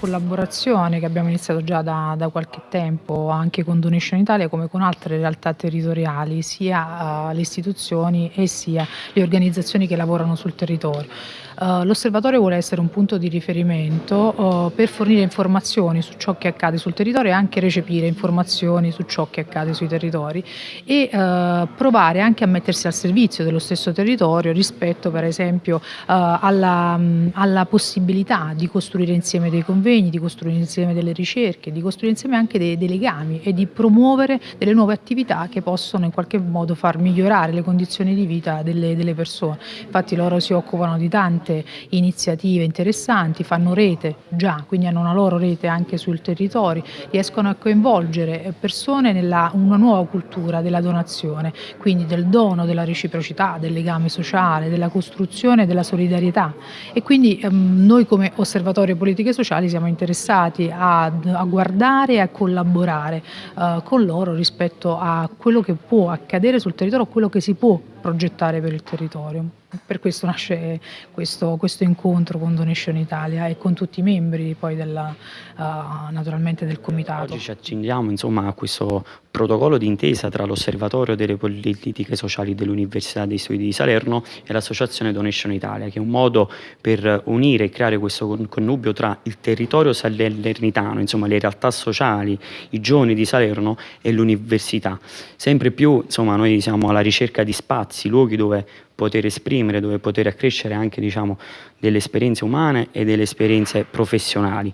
collaborazione che abbiamo iniziato già da, da, qualche tempo anche con Donation Italia come con altre realtà territoriali, sia uh, le istituzioni e sia le organizzazioni che lavorano sul territorio. Uh, L'osservatorio vuole essere un punto di riferimento uh, per fornire informazioni su ciò che accade sul territorio e anche recepire informazioni su ciò che accade sui territori e provare anche a mettersi al servizio dello stesso territorio rispetto per esempio alla, alla possibilità di costruire insieme dei convegni, di costruire insieme delle ricerche, di costruire insieme anche dei, dei legami e di promuovere delle nuove attività che possono in qualche modo far migliorare le condizioni di vita delle, delle persone. Infatti loro si occupano di tante iniziative interessanti, fanno rete già, quindi hanno una loro rete anche sul territorio, riescono a coinvolgere persone nella una nuova cultura della donazione, quindi del dono, della reciprocità, del legame sociale, della costruzione della solidarietà. E quindi ehm, noi come osservatorio politiche sociali siamo interessati a, a guardare e a collaborare eh, con loro rispetto a quello che può accadere sul territorio, quello che si può progettare per il territorio. Per questo nasce questo, questo, incontro con Donation Italia e con tutti i membri poi della, uh, naturalmente del comitato. Oggi ci accingiamo insomma, a questo protocollo d'intesa tra l'Osservatorio delle Politiche Sociali dell'Università dei Studi di Salerno e l'Associazione Donation Italia, che è un modo per unire e creare questo connubio tra il territorio salernitano, insomma le realtà sociali, i giovani di Salerno e l'università. Sempre più insomma, noi siamo alla ricerca di spazi, luoghi dove poter esprimere, dove poter accrescere anche diciamo, delle esperienze umane e delle esperienze professionali.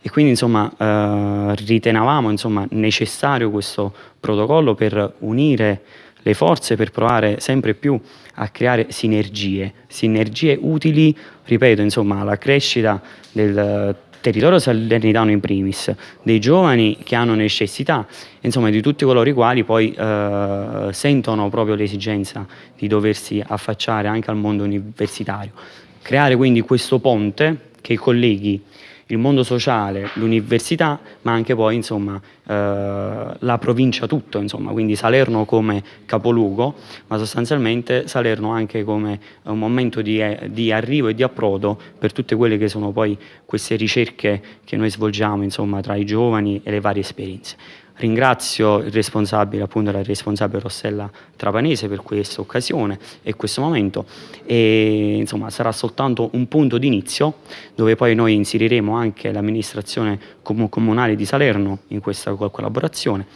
E quindi insomma, eh, ritenevamo insomma, necessario questo protocollo per unire le forze per provare sempre più a creare sinergie, sinergie utili, ripeto, insomma, alla crescita del territorio salernitano in primis, dei giovani che hanno necessità, insomma di tutti coloro i quali poi eh, sentono proprio l'esigenza di doversi affacciare anche al mondo universitario. Creare quindi questo ponte che colleghi il mondo sociale, l'università, ma anche poi insomma, eh, la provincia tutto, insomma, quindi Salerno come capoluogo, ma sostanzialmente Salerno anche come un momento di, eh, di, arrivo e di approdo per tutte quelle che sono poi queste ricerche che noi svolgiamo insomma, tra i giovani e le varie esperienze. Ringrazio il responsabile, appunto la responsabile Rossella Trapanese per questa occasione e questo momento e insomma sarà soltanto un punto d'inizio dove poi noi inseriremo anche l'amministrazione comunale di Salerno in questa collaborazione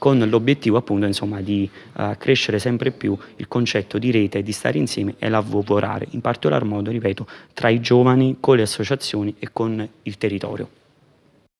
con l'obiettivo appunto insomma di uh, crescere sempre più il concetto di rete, di stare insieme e lavorare in particolar modo, ripeto, tra i giovani, con le associazioni e con il territorio.